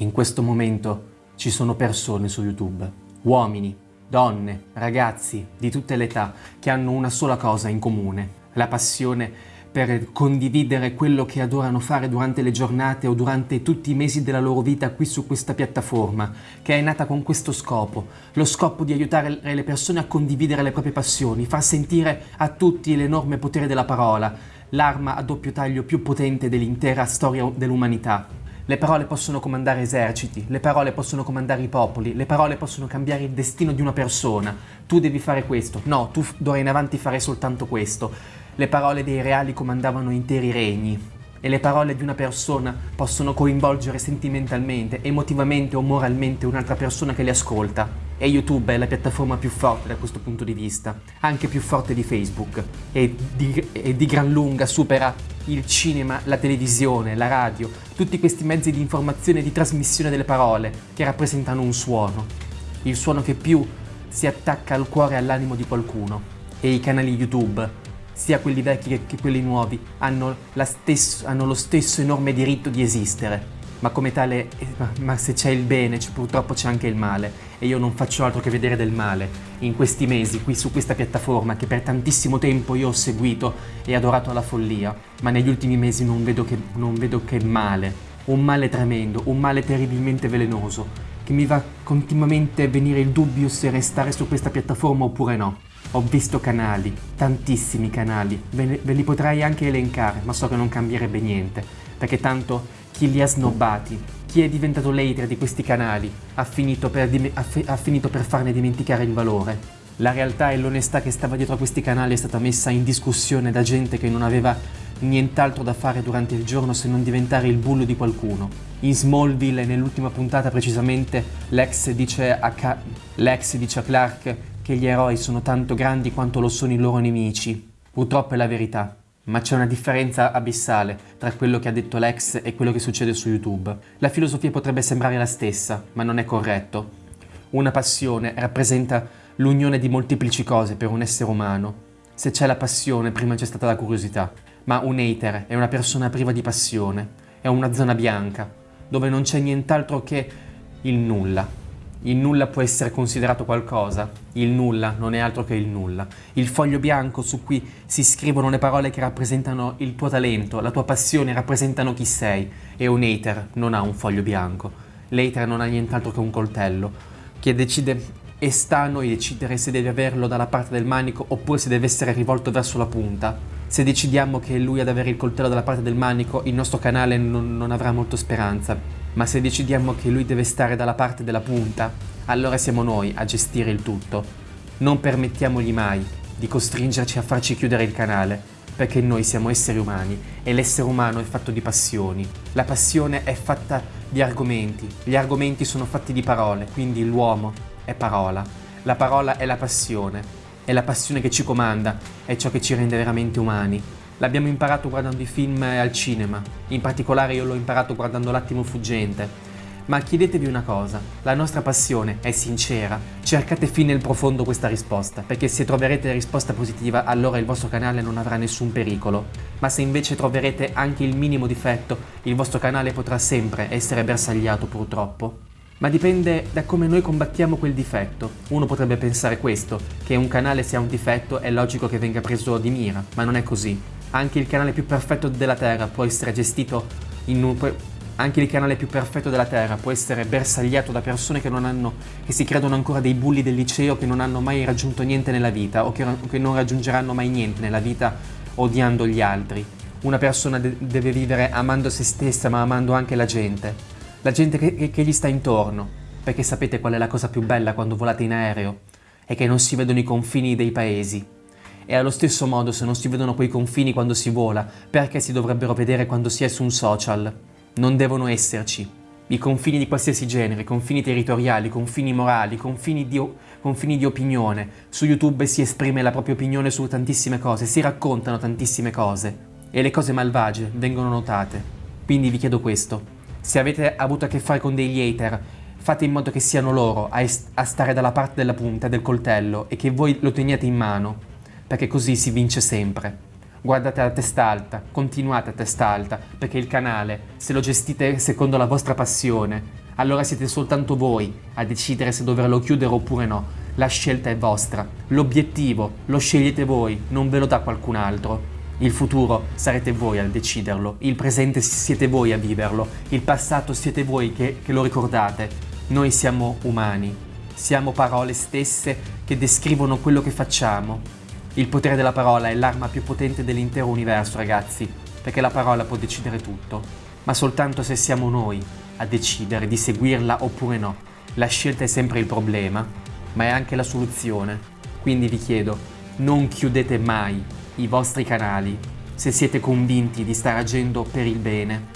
In questo momento ci sono persone su YouTube, uomini, donne, ragazzi di tutte le età che hanno una sola cosa in comune, la passione per condividere quello che adorano fare durante le giornate o durante tutti i mesi della loro vita qui su questa piattaforma, che è nata con questo scopo, lo scopo di aiutare le persone a condividere le proprie passioni, far sentire a tutti l'enorme potere della parola, l'arma a doppio taglio più potente dell'intera storia dell'umanità. Le parole possono comandare eserciti, le parole possono comandare i popoli, le parole possono cambiare il destino di una persona. Tu devi fare questo, no, tu d'ora in avanti farai soltanto questo. Le parole dei reali comandavano interi regni e le parole di una persona possono coinvolgere sentimentalmente, emotivamente o moralmente un'altra persona che le ascolta. E YouTube è la piattaforma più forte da questo punto di vista, anche più forte di Facebook. E di, e di gran lunga supera il cinema, la televisione, la radio, tutti questi mezzi di informazione e di trasmissione delle parole che rappresentano un suono, il suono che più si attacca al cuore e all'animo di qualcuno. E i canali YouTube, sia quelli vecchi che, quelli nuovi, hanno, stesso, hanno lo stesso enorme diritto di esistere ma come tale, eh, ma, se c'è il bene, purtroppo c'è anche il male. E io non faccio altro che vedere del male in questi mesi qui su questa piattaforma che per tantissimo tempo io ho seguito e adorato alla follia, ma negli ultimi mesi non vedo che, non vedo che male, un male tremendo, un male terribilmente velenoso, che mi va continuamente venire il dubbio se restare su questa piattaforma oppure no. Ho visto canali, tantissimi canali, ve, ve li potrei anche elencare, ma so che non cambierebbe niente, perché tanto chi li ha snobbati, chi è diventato later di questi canali, ha finito, per, ha, ha finito per farne dimenticare il valore. La realtà e l'onestà che stava dietro a questi canali è stata messa in discussione da gente che non aveva nient'altro da fare durante il giorno se non diventare il bullo di qualcuno. In Smallville, nell'ultima puntata precisamente, Lex dice, Lex dice a Clark che gli eroi sono tanto grandi quanto lo sono i loro nemici. Purtroppo è la verità. Ma c'è una differenza abissale tra quello che ha detto Lex e quello che succede su YouTube. La filosofia potrebbe sembrare la stessa, ma non è corretto. Una passione rappresenta l'unione di molteplici cose per un essere umano. Se c'è la passione, prima c'è stata la curiosità. Ma un hater è una persona priva di passione, è una zona bianca, dove non c'è nient'altro che il nulla. Il nulla può essere considerato qualcosa, il nulla non è altro che il nulla. Il foglio bianco su cui si scrivono le parole che rappresentano il tuo talento, la tua passione, rappresentano chi sei. E un hater non ha un foglio bianco. L'hater non ha nient'altro che un coltello, che decide e sta a noi decidere se deve averlo dalla parte del manico oppure se deve essere rivolto verso la punta. Se decidiamo che è lui ad avere il coltello dalla parte del manico, il nostro canale non, non avrà molto speranza, ma se decidiamo che lui deve stare dalla parte della punta, allora siamo noi a gestire il tutto. Non permettiamogli mai di costringerci a farci chiudere il canale, perché noi siamo esseri umani e l'essere umano è fatto di passioni. La passione è fatta di argomenti, gli argomenti sono fatti di parole, quindi l'uomo è parola. La parola è la passione, è la passione che ci comanda, è ciò che ci rende veramente umani. L'abbiamo imparato guardando i film al cinema, in particolare io l'ho imparato guardando L'attimo fuggente. Ma chiedetevi una cosa, la nostra passione è sincera? Cercate fin nel profondo questa risposta, perché se troverete la risposta positiva allora il vostro canale non avrà nessun pericolo. Ma se invece troverete anche il minimo difetto, il vostro canale potrà sempre essere bersagliato purtroppo. Ma dipende da come noi combattiamo quel difetto. Uno potrebbe pensare questo, che un canale se ha un difetto è logico che venga preso di mira, ma non è così anche il canale più perfetto della Terra può essere gestito in un... Anche il canale più perfetto della Terra può essere bersagliato da persone che, non hanno, che si credono ancora dei bulli del liceo, che non hanno mai raggiunto niente nella vita o che, che non raggiungeranno mai niente nella vita odiando gli altri. Una persona de deve vivere amando se stessa ma amando anche la gente. La gente che, che gli sta intorno. Perché sapete qual è la cosa più bella quando volate in aereo? È che non si vedono i confini dei paesi e allo stesso modo se non si vedono quei confini quando si vola, perché si dovrebbero vedere quando si è su un social? Non devono esserci. I confini di qualsiasi genere, confini territoriali, confini morali, confini di, confini di opinione. Su YouTube si esprime la propria opinione su tantissime cose, si raccontano tantissime cose e le cose malvagie vengono notate. Quindi vi chiedo questo. Se avete avuto a che fare con degli hater, fate in modo che siano loro a, a stare dalla parte della punta del coltello e che voi lo teniate in mano perché così si vince sempre. Guardate a testa alta, continuate a testa alta, perché il canale, se lo gestite secondo la vostra passione, allora siete soltanto voi a decidere se doverlo chiudere oppure no. La scelta è vostra, l'obiettivo lo scegliete voi, non ve lo dà qualcun altro. Il futuro sarete voi a deciderlo, il presente siete voi a viverlo, il passato siete voi che, che lo ricordate. Noi siamo umani, siamo parole stesse che descrivono quello che facciamo. Il potere della parola è l'arma più potente dell'intero universo, ragazzi, perché la parola può decidere tutto, ma soltanto se siamo noi a decidere di seguirla oppure no. La scelta è sempre il problema, ma è anche la soluzione. Quindi vi chiedo, non chiudete mai i vostri canali se siete convinti di stare agendo per il bene.